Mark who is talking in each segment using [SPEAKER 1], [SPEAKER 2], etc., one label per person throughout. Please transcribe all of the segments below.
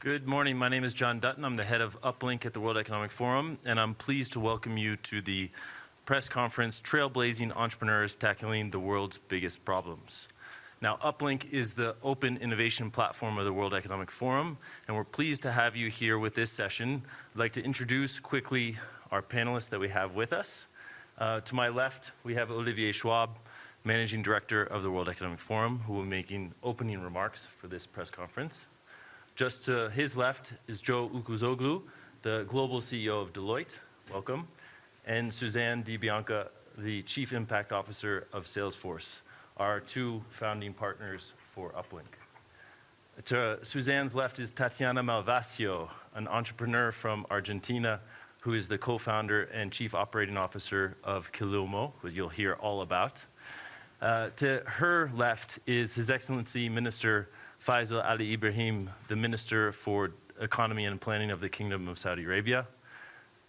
[SPEAKER 1] Good morning. My name is John Dutton. I'm the head of Uplink at the World Economic Forum, and I'm pleased to welcome you to the press conference, Trailblazing Entrepreneurs Tackling the World's Biggest Problems. Now, Uplink is the open innovation platform of the World Economic Forum, and we're pleased to have you here with this session. I'd like to introduce quickly our panelists that we have with us. Uh, to my left, we have Olivier Schwab, Managing Director of the World Economic Forum, who will be making opening remarks for this press conference. Just to his left is Joe Ucuzoglu, the Global CEO of Deloitte. Welcome. And Suzanne DiBianca, the Chief Impact Officer of Salesforce our two founding partners for Uplink. To Suzanne's left is Tatiana Malvasio, an entrepreneur from Argentina who is the co-founder and chief operating officer of Kilimo, who you'll hear all about. Uh, to her left is His Excellency Minister Faisal Ali Ibrahim, the Minister for Economy and Planning of the Kingdom of Saudi Arabia.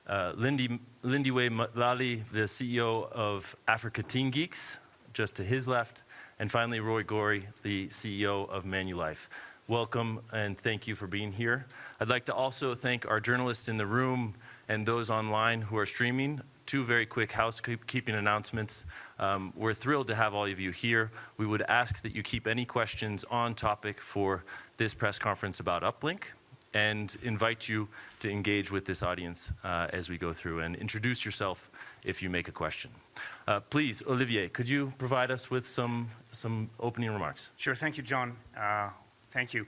[SPEAKER 1] Uh, Lindy, Lindiwe Matlali, the CEO of Africa Teen Geeks, just to his left, and finally Roy Gori, the CEO of Manulife. Welcome and thank you for being here. I'd like to also thank our journalists in the room and those online who are streaming. Two very quick housekeeping announcements. Um, we're thrilled to have all of you here. We would ask that you keep any questions on topic for this press conference about Uplink and invite you to engage with this audience uh, as we go through and introduce yourself if you make a question. Uh, please, Olivier, could you provide us with some, some opening remarks?
[SPEAKER 2] Sure, thank you, John. Uh, thank you.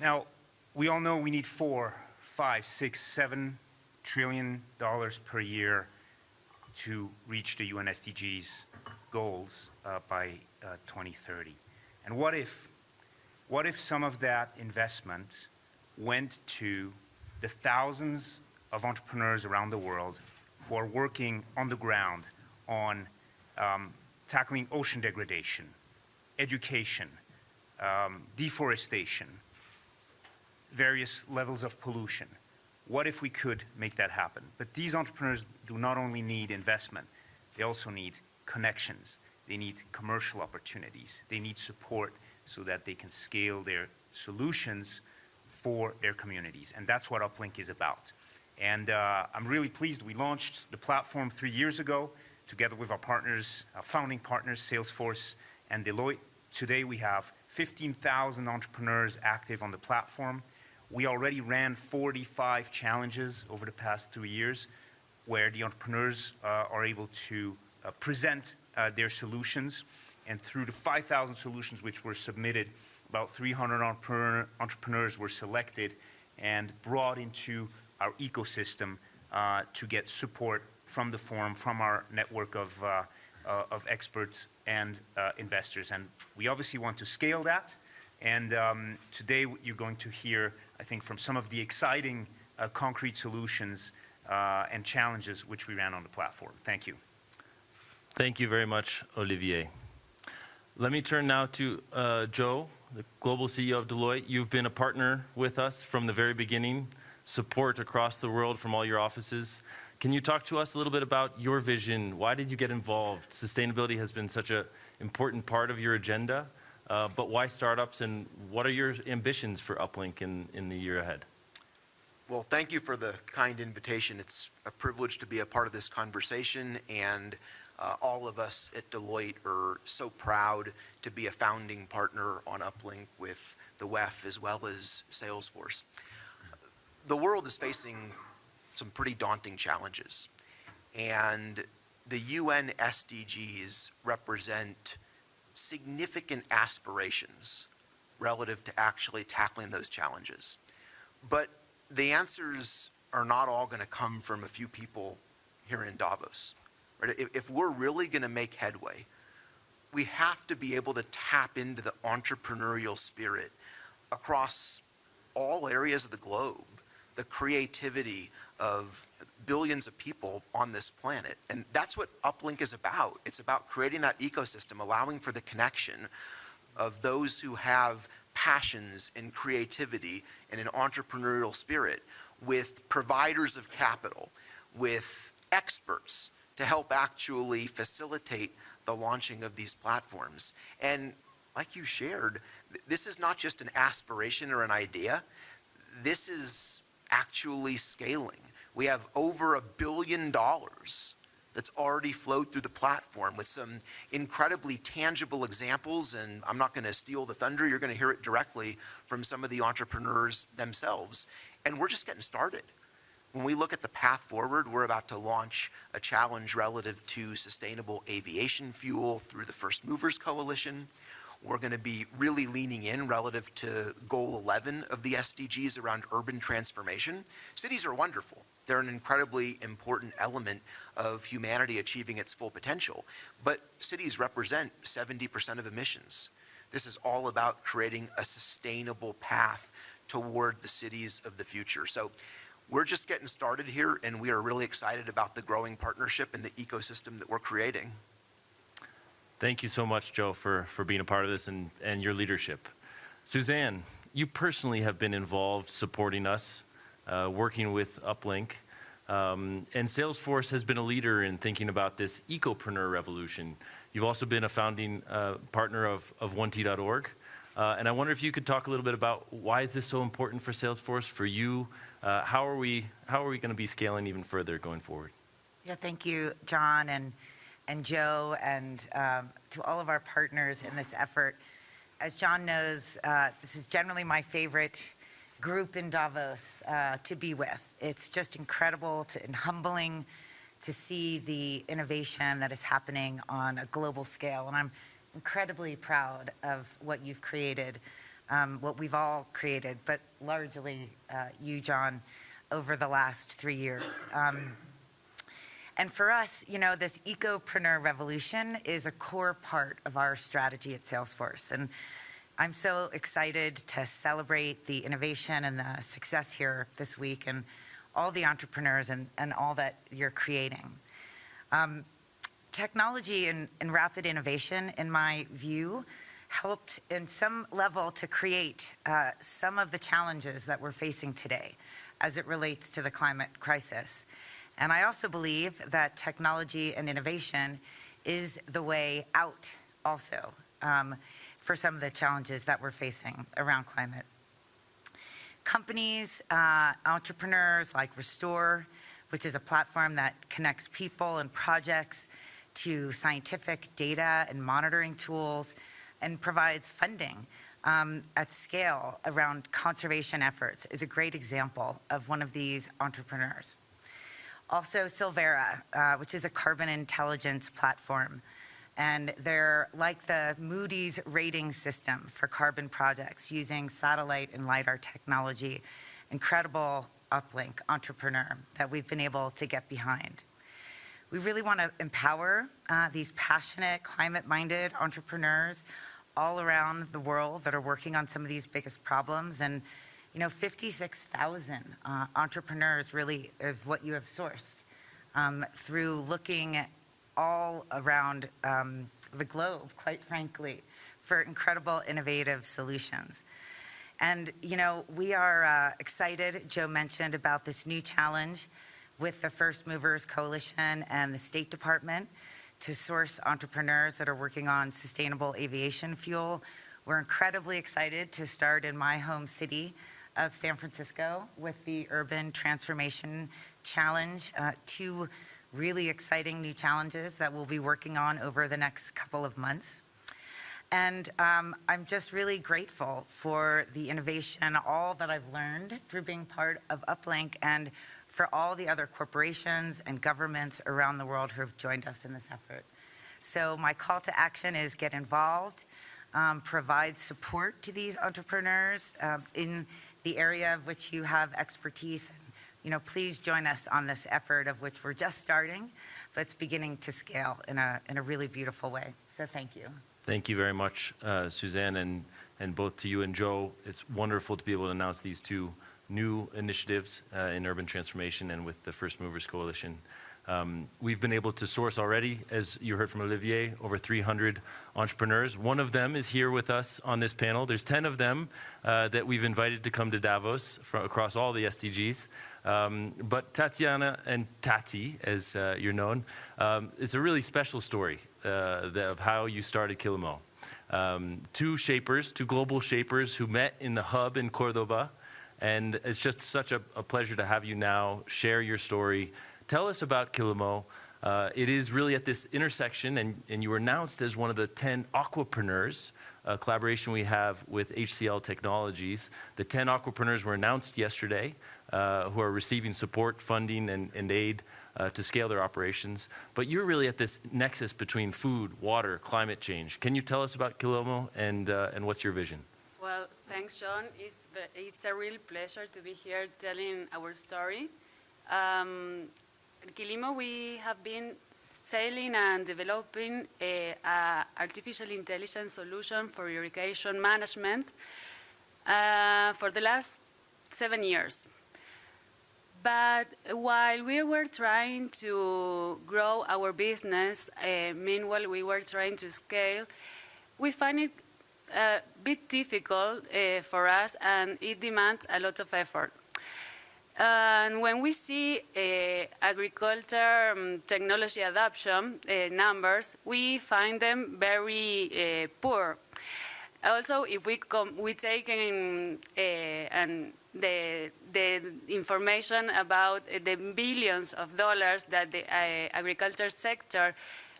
[SPEAKER 2] Now, we all know we need four, five, six, seven trillion dollars per year to reach the UN SDGs goals uh, by uh, 2030. And what if, what if some of that investment went to the thousands of entrepreneurs around the world who are working on the ground on um, tackling ocean degradation, education, um, deforestation, various levels of pollution. What if we could make that happen? But these entrepreneurs do not only need investment, they also need connections. They need commercial opportunities. They need support so that they can scale their solutions for their communities. And that's what Uplink is about. And uh, I'm really pleased we launched the platform three years ago together with our partners, our founding partners, Salesforce and Deloitte. Today we have 15,000 entrepreneurs active on the platform. We already ran 45 challenges over the past three years where the entrepreneurs uh, are able to uh, present uh, their solutions. And through the 5,000 solutions which were submitted, about 300 entrepreneur, entrepreneurs were selected and brought into our ecosystem uh, to get support from the forum, from our network of, uh, uh, of experts and investors. And we obviously want to scale that. And um, today you're going to hear, I think, from some of the exciting uh, concrete solutions uh, and challenges which we ran on the platform. Thank you.
[SPEAKER 1] Thank you very much, Olivier. Let me turn now to uh, Joe, the global CEO of Deloitte. You've been a partner with us from the very beginning, support across the world from all your offices. Can you talk to us a little bit about your vision? Why did you get involved? Sustainability has been such an important part of your agenda, uh, but why startups and what are your ambitions for Uplink in, in the year ahead?
[SPEAKER 3] Well, thank you for the kind invitation. It's a privilege to be a part of this conversation and uh, all of us at Deloitte are so proud to be a founding partner on Uplink with the WEF as well as Salesforce. The world is facing some pretty daunting challenges and the UN SDGs represent significant aspirations relative to actually tackling those challenges. But the answers are not all going to come from a few people here in Davos. Right? If, if we're really going to make headway, we have to be able to tap into the entrepreneurial spirit across all areas of the globe, the creativity of billions of people on this planet. And that's what Uplink is about. It's about creating that ecosystem, allowing for the connection of those who have passions and creativity and an entrepreneurial spirit with providers of capital, with experts to help actually facilitate the launching of these platforms. And like you shared, this is not just an aspiration or an idea. this is actually scaling. We have over a billion dollars that's already flowed through the platform with some incredibly tangible examples. And I'm not going to steal the thunder. You're going to hear it directly from some of the entrepreneurs themselves. And we're just getting started. When we look at the path forward, we're about to launch a challenge relative to sustainable aviation fuel through the First Movers Coalition. We're going to be really leaning in relative to goal 11 of the SDGs around urban transformation. Cities are wonderful. They're an incredibly important element of humanity achieving its full potential. But cities represent 70% of emissions. This is all about creating a sustainable path toward the cities of the future. So we're just getting started here, and we are really excited about the growing partnership and the ecosystem that we're creating.
[SPEAKER 1] Thank you so much, Joe, for, for being a part of this and, and your leadership. Suzanne, you personally have been involved supporting us, uh, working with Uplink. Um, and Salesforce has been a leader in thinking about this ecopreneur revolution. You've also been a founding uh, partner of, of 1T.org. Uh, and I wonder if you could talk a little bit about why is this so important for Salesforce, for you? Uh, how are we, how are we going to be scaling even further going forward?
[SPEAKER 4] Yeah, thank you, John and, and Joe, and um, to all of our partners in this effort. As John knows, uh, this is generally my favorite group in Davos uh, to be with. It's just incredible to, and humbling to see the innovation that is happening on a global scale. And I'm incredibly proud of what you've created, um, what we've all created, but largely uh, you, John, over the last three years. Um, and for us, you know, this ecopreneur revolution is a core part of our strategy at Salesforce. And I'm so excited to celebrate the innovation and the success here this week and all the entrepreneurs and, and all that you're creating. Um, technology and, and rapid innovation, in my view, helped in some level to create uh, some of the challenges that we're facing today as it relates to the climate crisis. And I also believe that technology and innovation is the way out also um, for some of the challenges that we're facing around climate. Companies, uh, entrepreneurs like Restor, which is a platform that connects people and projects to scientific data and monitoring tools and provides funding um, at scale around conservation efforts is a great example of one of these entrepreneurs. Also Sylvera, uh, which is a carbon intelligence platform. And they're like the Moody's rating system for carbon projects using satellite and LiDAR technology. Incredible uplink entrepreneur that we've been able to get behind. We really want to empower uh, these passionate, climate-minded entrepreneurs all around the world that are working on some of these biggest problems. And, you know, 56,000 uh, entrepreneurs really of what you have sourced um, through looking all around um, the globe, quite frankly, for incredible innovative solutions. And, you know, we are uh, excited, Joe mentioned, about this new challenge with the First Movers Coalition and the State Department to source entrepreneurs that are working on sustainable aviation fuel. We're incredibly excited to start in my home city of San Francisco with the Urban Transformation Challenge, uh, two really exciting new challenges that we'll be working on over the next couple of months. And um, I'm just really grateful for the innovation, all that I've learned through being part of Uplink and for all the other corporations and governments around the world who have joined us in this effort. So my call to action is get involved, um, provide support to these entrepreneurs um, in the area of which you have expertise. And, you know, please join us on this effort of which we're just starting, but it's beginning to scale in a, in a really beautiful way. So thank you.
[SPEAKER 1] Thank you very much, uh, Suzanne, and, and both to you and Joe. It's wonderful to be able to announce these two new initiatives uh, in urban transformation and with the First Movers Coalition. Um, we've been able to source already, as you heard from Olivier, over 300 entrepreneurs. One of them is here with us on this panel. There's 10 of them uh, that we've invited to come to Davos from across all the SDGs. Um, but Tatiana and Tati, as uh, you're known, um, it's a really special story uh, of how you started Kilimo. Um, two shapers, two global shapers who met in the hub in Cordoba, And it's just such a, a pleasure to have you now share your story. Tell us about Kilimo. Uh, it is really at this intersection, and, and you were announced as one of the 10 aquapreneurs, a collaboration we have with HCL Technologies. The 10 aquapreneurs were announced yesterday, uh, who are receiving support, funding, and, and aid uh, to scale their operations. But you're really at this nexus between food, water, climate change. Can you tell us about Kilimo and, uh, and what's your vision?
[SPEAKER 5] Well, thanks, John. It's, it's a real pleasure to be here telling our story. Um, Kilimo, we have been sailing and developing a, a artificial intelligence solution for irrigation management uh, for the last seven years. But while we were trying to grow our business, uh, meanwhile we were trying to scale, we find it a bit difficult uh, for us and it demands a lot of effort. And when we see uh, agriculture um, technology adoption uh, numbers, we find them very uh, poor. Also, if we we take in uh, and the the information about the billions of dollars that the uh, agriculture sector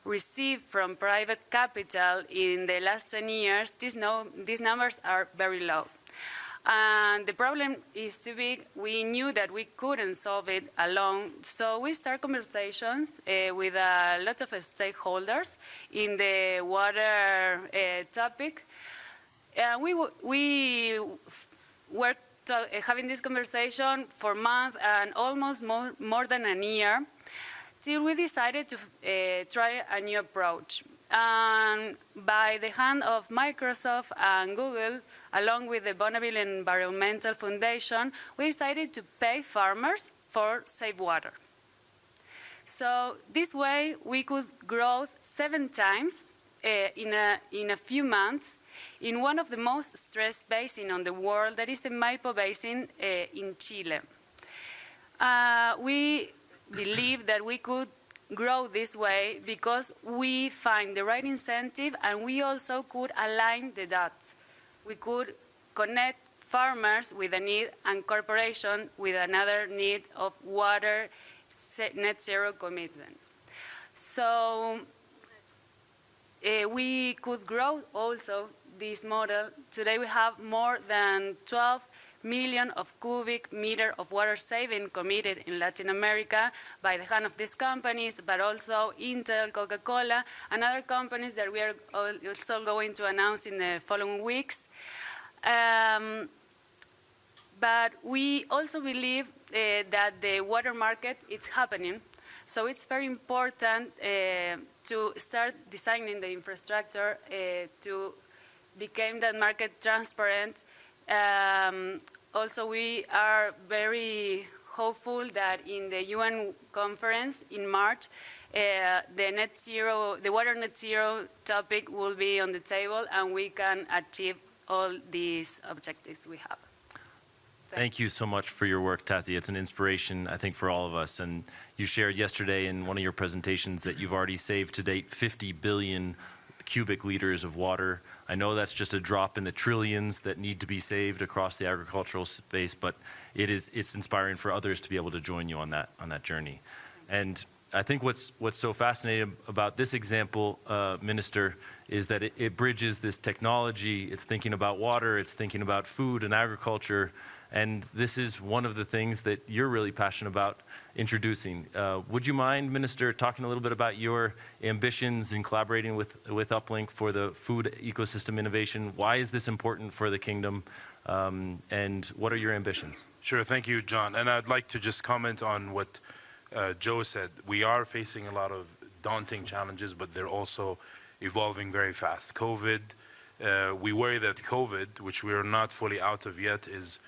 [SPEAKER 5] received from private capital in the last 10 years, these, no, these numbers are very low. And the problem is too big. We knew that we couldn't solve it alone, so we start conversations uh, with a lot of stakeholders in the water uh, topic. Uh, we we were having this conversation for months and almost more, more than a year till we decided to uh, try a new approach. And by the hand of Microsoft and Google, along with the Bonneville Environmental Foundation, we decided to pay farmers for safe water. So this way, we could grow seven times uh, in, a, in a few months in one of the most stressed basins on the world, that is the Maipo Basin uh, in Chile. Uh, we believe that we could grow this way because we find the right incentive and we also could align the dots. We could connect farmers with a need and corporation with another need of water net zero commitments. So uh, we could grow also this model. Today we have more than 12 million of cubic meter of water saving committed in Latin America by the hand of these companies, but also Intel, Coca-Cola, and other companies that we are also going to announce in the following weeks. Um, but we also believe uh, that the water market is happening. So it's very important uh, to start designing the infrastructure uh, to become that market transparent. Um, also, we are very hopeful that in the UN conference in March, uh, the net zero, the water net zero topic will be on the table, and we can achieve all these objectives we have.
[SPEAKER 1] Thank you so much for your work, Tati. It's an inspiration, I think, for all of us. And you shared yesterday in one of your presentations that you've already saved to date 50 billion cubic liters of water. I know that's just a drop in the trillions that need to be saved across the agricultural space, but it is it's inspiring for others to be able to join you on that on that journey. And I think what's what's so fascinating about this example, uh, Minister, is that it, it bridges this technology. It's thinking about water. It's thinking about food and agriculture. And this is one of the things that you're really passionate about introducing. Uh, would you mind, Minister, talking a little bit about your ambitions in collaborating with, with Uplink for the food ecosystem innovation? Why is this important for the kingdom? Um, and what are your ambitions?
[SPEAKER 6] Sure, thank you, John. And I'd like to just comment on what uh, Joe said. We are facing a lot of daunting challenges, but they're also evolving very fast. COVID, uh, we worry that COVID, which we are not fully out of yet, is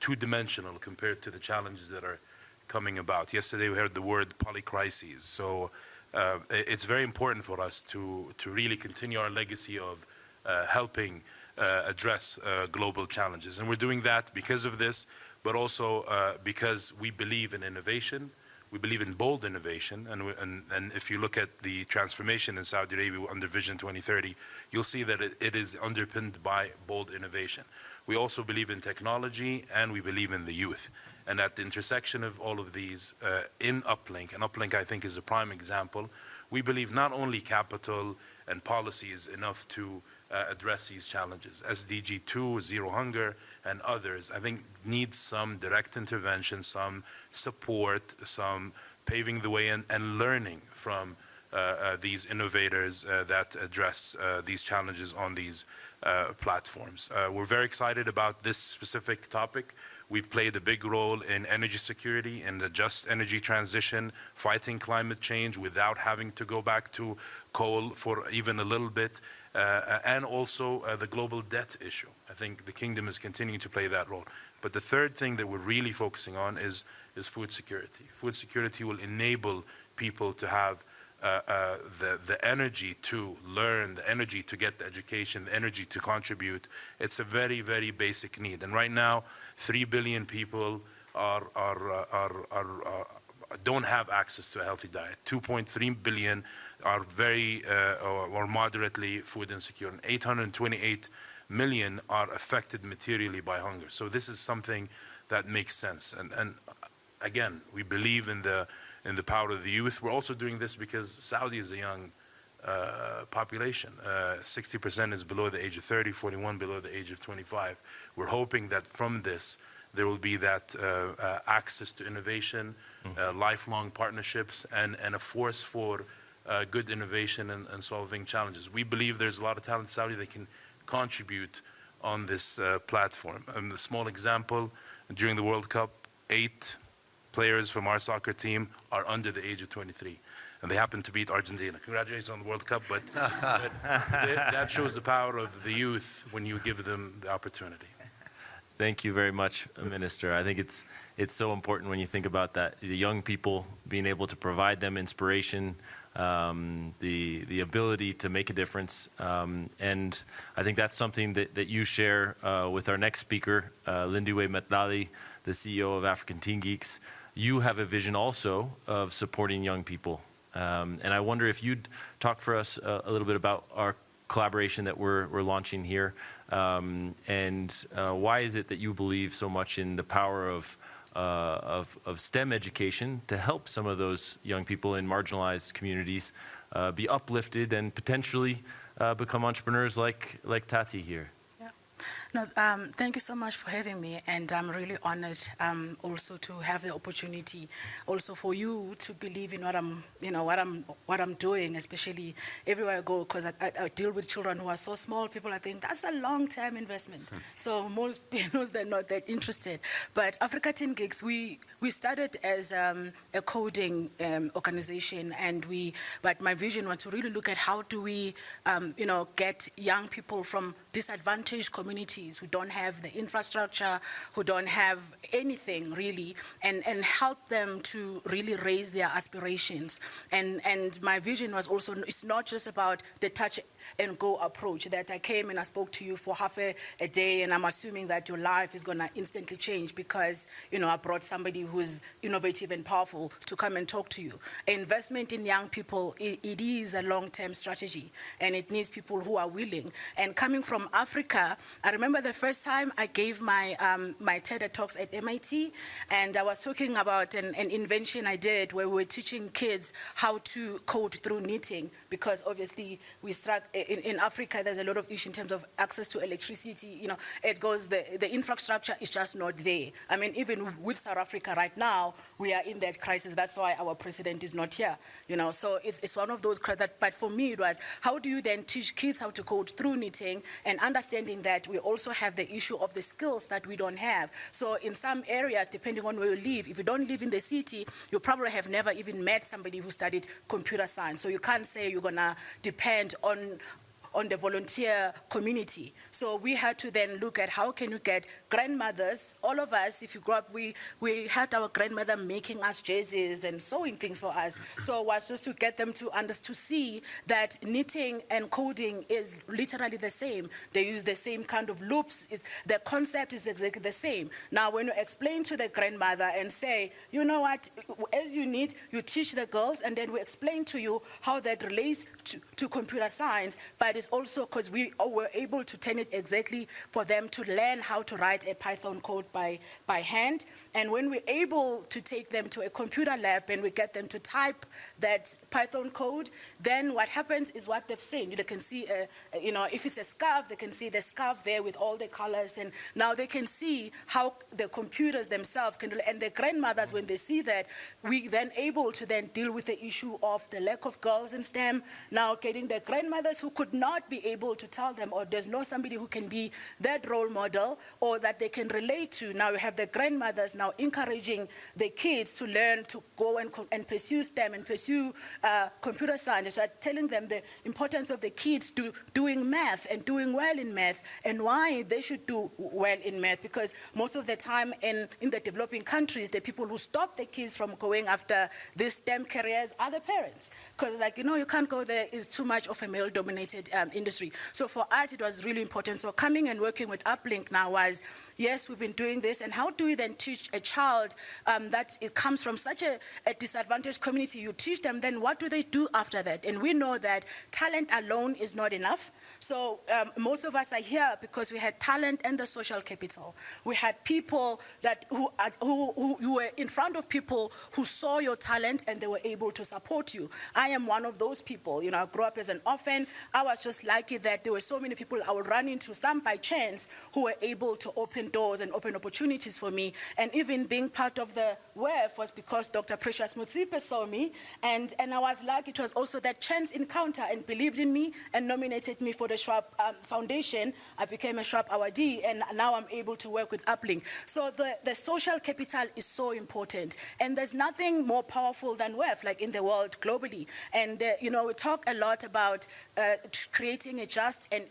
[SPEAKER 6] two-dimensional compared to the challenges that are coming about. Yesterday, we heard the word polycrises. So uh, it's very important for us to, to really continue our legacy of uh, helping uh, address uh, global challenges. And we're doing that because of this, but also uh, because we believe in innovation. We believe in bold innovation. And, we, and, and if you look at the transformation in Saudi Arabia under Vision 2030, you'll see that it, it is underpinned by bold innovation. We also believe in technology and we believe in the youth. And at the intersection of all of these uh, in Uplink, and Uplink I think is a prime example, we believe not only capital and policy is enough to uh, address these challenges. SDG 2, Zero Hunger, and others, I think need some direct intervention, some support, some paving the way and, and learning from uh, uh, these innovators uh, that address uh, these challenges on these platforms. Uh, we're very excited about this specific topic. We've played a big role in energy security and the just energy transition, fighting climate change without having to go back to coal for even a little bit, uh, and also uh, the global debt issue. I think the kingdom is continuing to play that role. But the third thing that we're really focusing on is, is food security. Food security will enable people to have uh, uh, the, the energy to learn, the energy to get the education, the energy to contribute. It's a very, very basic need. And right now, 3 billion people are, are, uh, are, are, are don't have access to a healthy diet. 2.3 billion are very uh, or, or moderately food insecure, and 828 million are affected materially by hunger. So this is something that makes sense. And, and again, we believe in the in the power of the youth. We're also doing this because Saudi is a young uh, population. 60% is below the age of 30, 41 below the age of 25. We're hoping that from this, there will be that uh, uh, access to innovation, uh, lifelong partnerships, and, and a force for uh, good innovation and, and solving challenges. We believe there's a lot of talent in Saudi that can contribute on this uh, platform. Um, a small example, during the World Cup, eight players from our soccer team are under the age of 23. And they happen to beat Argentina. Congratulations on the World Cup, but, but th- that shows the power of the youth when you give them the opportunity.
[SPEAKER 1] Thank you very much, Minister. I think it's it's so important when you think about that, the young people being able to provide them inspiration, um, the the ability to make a difference, um, and I think that's something that, that you share uh, with our next speaker, uh, Lindiwe Matlali, the CEO of African Teen Geeks. You have a vision also of supporting young people, um, and I wonder if you'd talk for us a, a little bit about our collaboration that we're, we're launching here. Um, and uh, why is it that you believe so much in the power of, uh, of, of STEM education to help some of those young people in marginalized communities uh, be uplifted and potentially uh, become entrepreneurs like, like Tati here?
[SPEAKER 7] No, um, thank you so much for having me, and I'm really honored um, also to have the opportunity, also for you to believe in what I'm, you know, what I'm, what I'm doing, especially everywhere I go, because I, I, I deal with children who are so small. People, are thinking that's a long-term investment. So most people they're not that interested. But Africa Teen Geeks, we we started as um, a coding um, organization, and we, but my vision was to really look at how do we, um, you know, get young people from disadvantaged communities who don't have the infrastructure, who don't have anything really, and, and help them to really raise their aspirations. And, and my vision was also, it's not just about the touch and go approach that I came and I spoke to you for half a, a day and I'm assuming that your life is going to instantly change because, you know, I brought somebody who's innovative and powerful to come and talk to you. Investment in young people, it, it is a long-term strategy and it needs people who are willing. And coming from Africa, I remember the first time I gave my, um, my TED Talks at MIT and I was talking about an, an invention I did where we were teaching kids how to code through knitting because obviously we struck in, in Africa, there's a lot of issue in terms of access to electricity. You know, it goes, the, the infrastructure is just not there. I mean, even with South Africa right now, we are in that crisis. That's why our president is not here. You know, so it's, it's one of those, that, but for me, it was, how do you then teach kids how to code through knitting and understanding that we also have the issue of the skills that we don't have. So in some areas, depending on where you live, if you don't live in the city, you probably have never even met somebody who studied computer science. So you can't say you're gonna depend on on the volunteer community. So we had to then look at how can you get grandmothers, all of us, if you grew up, we, we had our grandmother making us jerseys and sewing things for us. So it was just to get them to under, to see that knitting and coding is literally the same. They use the same kind of loops. It's, the concept is exactly the same. Now, when you explain to the grandmother and say, you know what, as you knit, you teach the girls, and then we explain to you how that relates to, to computer science, but is also because we were able to turn it exactly for them to learn how to write a Python code by, by hand. And when we're able to take them to a computer lab and we get them to type that Python code, then what happens is what they've seen. They can see, uh, you know, if it's a scarf, they can see the scarf there with all the colors. And now they can see how the computers themselves can, and the grandmothers, when they see that, we then able to then deal with the issue of the lack of girls in STEM. Now getting the grandmothers who could not be able to tell them, or there's no somebody who can be that role model, or that they can relate to. Now we have the grandmothers now encouraging the kids to learn to go and, and pursue STEM and pursue uh, computer science, so telling them the importance of the kids do, doing math and doing well in math and why they should do well in math because most of the time in, in the developing countries, the people who stop the kids from going after these STEM careers are the parents. Because like, you know, you can't go there, it's too much of a male-dominated um, industry. So for us, it was really important. So coming and working with Uplink now was, yes, we've been doing this, and how do we then teach a child um, that it comes from such a, a disadvantaged community? You teach them, then what do they do after that? And we know that talent alone is not enough. So um, most of us are here because we had talent and the social capital. We had people that who, who, who you were in front of people who saw your talent and they were able to support you. I am one of those people. You know, I grew up as an orphan. I was just lucky that there were so many people I would run into, some by chance, who were able to open doors and open opportunities for me. And even being part of the WEF was because Dr. Precious Motsepe saw me. And, and I was lucky it was also that chance encounter and believed in me and nominated me for the Schwab um, Foundation. I became a Schwab awardee and now I'm able to work with Uplink. So the, the social capital is so important. And there's nothing more powerful than WEF, like in the world globally. And, uh, you know, we talk a lot about uh, creating a just and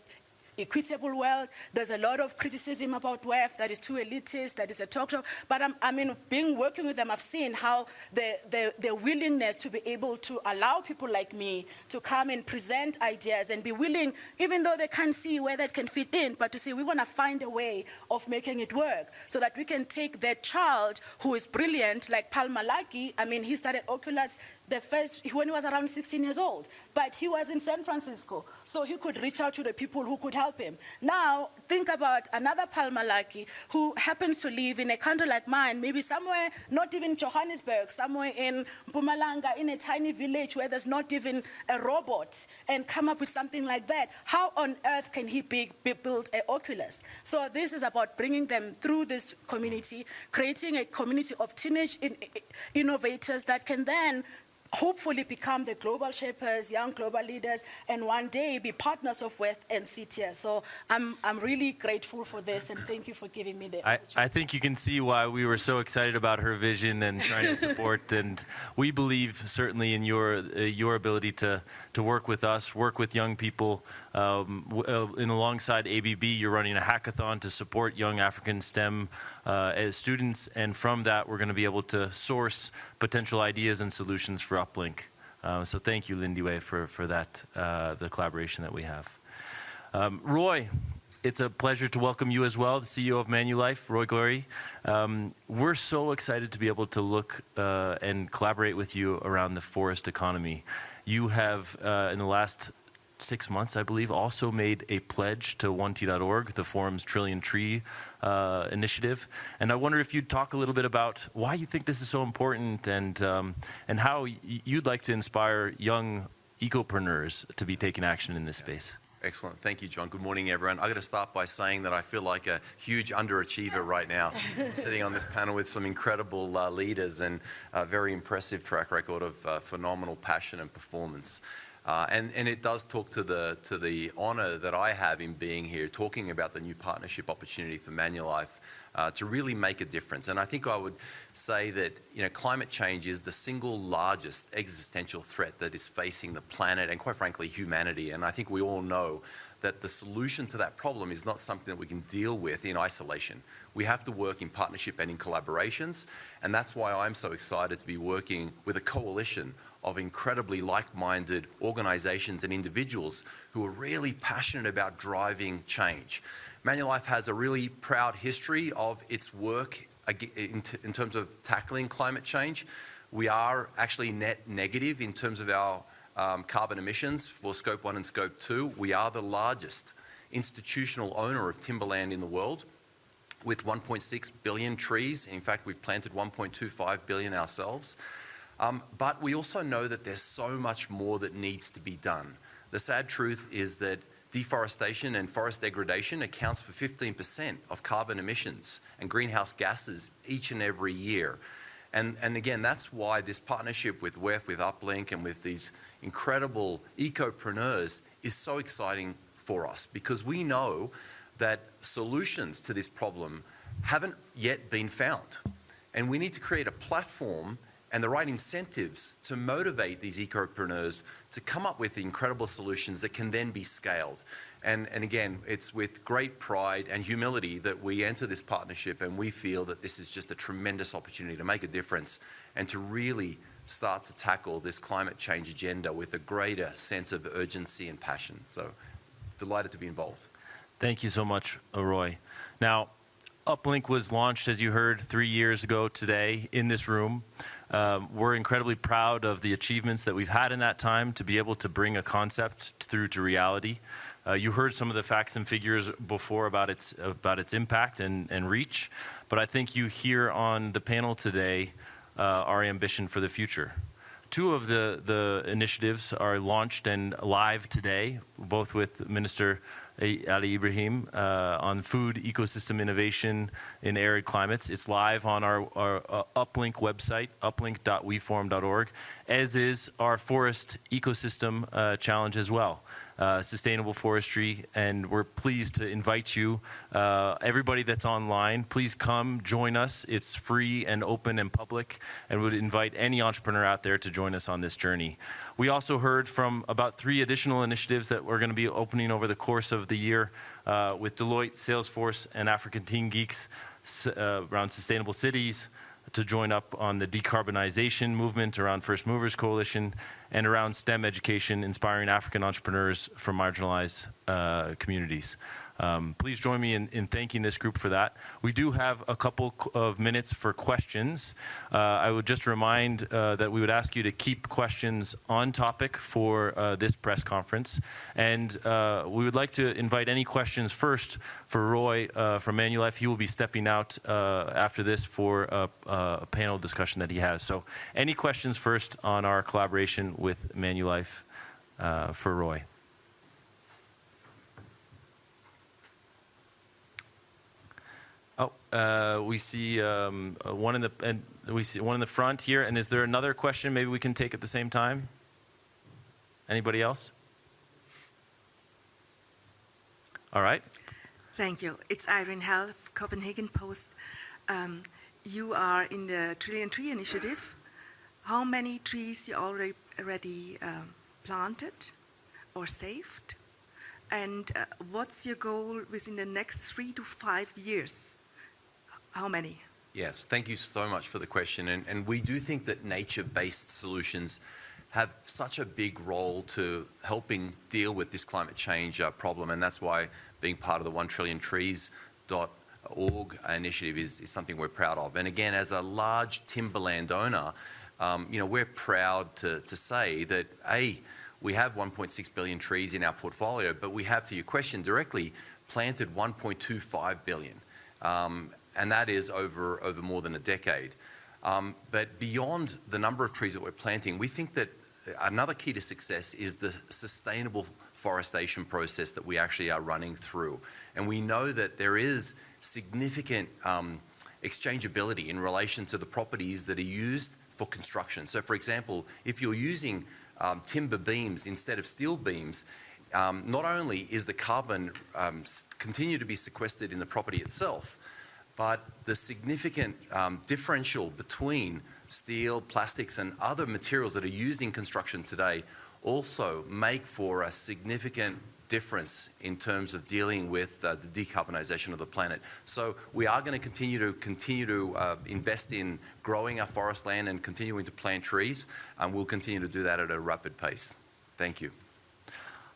[SPEAKER 7] equitable world. There's a lot of criticism about WEF that is too elitist, that is a talk show. But I'm, I mean, being working with them, I've seen how the, the, the willingness to be able to allow people like me to come and present ideas and be willing, even though they can't see where that can fit in, but to say we want to find a way of making it work so that we can take that child who is brilliant, like Palmer Luckey. I mean, he started Oculus the first when he was around 16 years old, but he was in San Francisco, so he could reach out to the people who could help him. Now, think about another Palmer Luckey who happens to live in a country like mine, maybe somewhere, not even Johannesburg, somewhere in Mpumalanga, in a tiny village where there's not even a robot, and come up with something like that. How on earth can he be, be build a Oculus? So this is about bringing them through this community, creating a community of teenage in, innovators that can then hopefully become the global shapers, young global leaders, and one day be partners of West and CTS. So I'm, I'm really grateful for this, and thank you for giving me the
[SPEAKER 1] I,
[SPEAKER 7] opportunity.
[SPEAKER 1] I think you can see why we were so excited about her vision and trying to support. and we believe certainly in your uh, your ability to to work with us, work with young people. Um, uh, in alongside ABB, you're running a hackathon to support young African STEM uh, students, and from that, we're going to be able to source potential ideas and solutions for Uplink. Uh, so thank you, Lindiwe, for for that uh, the collaboration that we have. Um, Roy, it's a pleasure to welcome you as well, the CEO of Manulife, Roy Gori. Um, we're so excited to be able to look uh, and collaborate with you around the forest economy. You have, uh, in the last six months, I believe, also made a pledge to 1T.org, the forum's Trillion Tree uh, initiative. And I wonder if you'd talk a little bit about why you think this is so important and, um, and how y- you'd like to inspire young ecopreneurs to be taking action in this space.
[SPEAKER 8] Excellent. Thank you, John. Good morning, everyone. i got to start by saying that I feel like a huge underachiever right now, sitting on this panel with some incredible uh, leaders and a very impressive track record of uh, phenomenal passion and performance. Uh, and, and it does talk to the, to the honor that I have in being here, talking about the new partnership opportunity for Manulife uh, to really make a difference. And I think I would say that you know, climate change is the single largest existential threat that is facing the planet and, quite frankly, humanity. And I think we all know that the solution to that problem is not something that we can deal with in isolation. We have to work in partnership and in collaborations, and that's why I'm so excited to be working with a coalition of incredibly like-minded organizations and individuals who are really passionate about driving change. Manulife has a really proud history of its work in, terms of tackling climate change. We are actually net negative in terms of our um, carbon emissions for Scope 1 and Scope 2. We are the largest institutional owner of timberland in the world with 1.6 billion trees. In fact, we've planted 1.25 billion ourselves. Um, but we also know that there's so much more that needs to be done. The sad truth is that deforestation and forest degradation accounts for 15% of carbon emissions and greenhouse gases each and every year. And, and again, that's why this partnership with WEF, with Uplink, and with these incredible ecopreneurs is so exciting for us because we know that solutions to this problem haven't yet been found. And we need to create a platform and the right incentives to motivate these ecopreneurs to come up with incredible solutions that can then be scaled. And, and again, it's with great pride and humility that we enter this partnership and we feel that this is just a tremendous opportunity to make a difference and to really start to tackle this climate change agenda with a greater sense of urgency and passion. So delighted to be involved.
[SPEAKER 1] Thank you so much, Roy. Now, Uplink was launched, as you heard, three years ago today in this room. Um, we're incredibly proud of the achievements that we've had in that time to be able to bring a concept through to reality. Uh, you heard some of the facts and figures before about its about its impact and, and reach, but I think you hear on the panel today uh, our ambition for the future. Two of the, the initiatives are launched and live today, both with Minister Ali Ibrahim uh, on food ecosystem innovation in arid climates. It's live on our, our uh, Uplink website, uplink.weforum.org, as is our forest ecosystem uh, challenge as well. Uh, sustainable forestry, and we're pleased to invite you, uh, everybody that's online, please come join us. It's free and open and public, and would invite any entrepreneur out there to join us on this journey. We also heard from about three additional initiatives that we're going to be opening over the course of the year uh, with Deloitte, Salesforce, and African Teen Geeks uh, around sustainable cities, to join up on the decarbonization movement around First Movers Coalition and around STEM education, inspiring African entrepreneurs from marginalized uh, communities. Um, please join me in, in, thanking this group for that. We do have a couple of minutes for questions. Uh, I would just remind uh, that we would ask you to keep questions on topic for uh, this press conference. And uh, we would like to invite any questions first for Roy uh, from Manulife. He will be stepping out uh, after this for a, a, panel discussion that he has. So any questions first on our collaboration with Manulife for Roy? Oh, uh, we see um, uh, one in the and we see one in the front here. And is there another question? Maybe we can take at the same time. Anybody else? All right.
[SPEAKER 9] Thank you. It's Irene Hell, Copenhagen Post. Um, you are in the Trillion Tree Initiative. How many trees you already, already um, planted or saved? And uh, what's your goal within the next three to five years? How many?
[SPEAKER 8] Yes, thank you so much for the question. And, and we do think that nature-based solutions have such a big role to helping deal with this climate change uh, problem. And that's why being part of the 1 trillion trees.org initiative is, is something we're proud of. And again, as a large timberland owner, um, you know, we're proud to, to say that, A, we have 1.6 billion trees in our portfolio, but we have, to your question directly, planted 1.25 billion. Um, and that is over, over more than a decade. Um, but beyond the number of trees that we're planting, we think that another key to success is the sustainable forestation process that we actually are running through. And we know that there is significant um, exchangeability in relation to the properties that are used for construction. So for example, if you're using um, timber beams instead of steel beams, um, not only is the carbon um, continue to be sequestered in the property itself, but the significant um, differential between steel, plastics and other materials that are used in construction today also make for a significant difference in terms of dealing with uh, the decarbonisation of the planet. So we are going to continue to continue to uh, invest in growing our forest land and continuing to plant trees, and we'll continue to do that at a rapid pace. Thank you.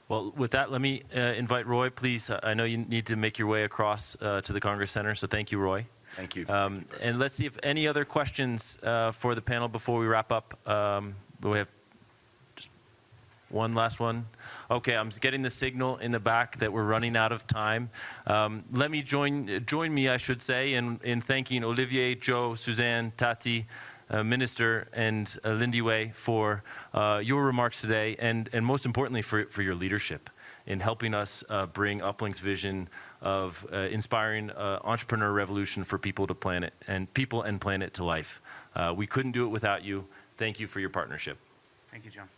[SPEAKER 1] Well, with that, let me uh, invite Roy, please. I know you need to make your way across uh, to the Congress Center, so thank you, Roy.
[SPEAKER 8] Thank you.
[SPEAKER 1] Um,
[SPEAKER 8] Thank you
[SPEAKER 1] and let's see if any other questions uh, for the panel before we wrap up. Um, we have. Just, One last one? Okay, I'm getting the signal in the back that we're running out of time. Um, Let me join, join me, I should say, in, in thanking Olivier, Joe, Suzanne, Tati, uh, Minister, and uh, Lindiwe for uh, your remarks today, and, and most importantly, for, for your leadership in helping us uh, bring Uplink's vision of uh, inspiring uh, entrepreneur revolution for people to planet and people and planet to life. We couldn't do it without you. Thank you for your partnership.
[SPEAKER 2] Thank you, John.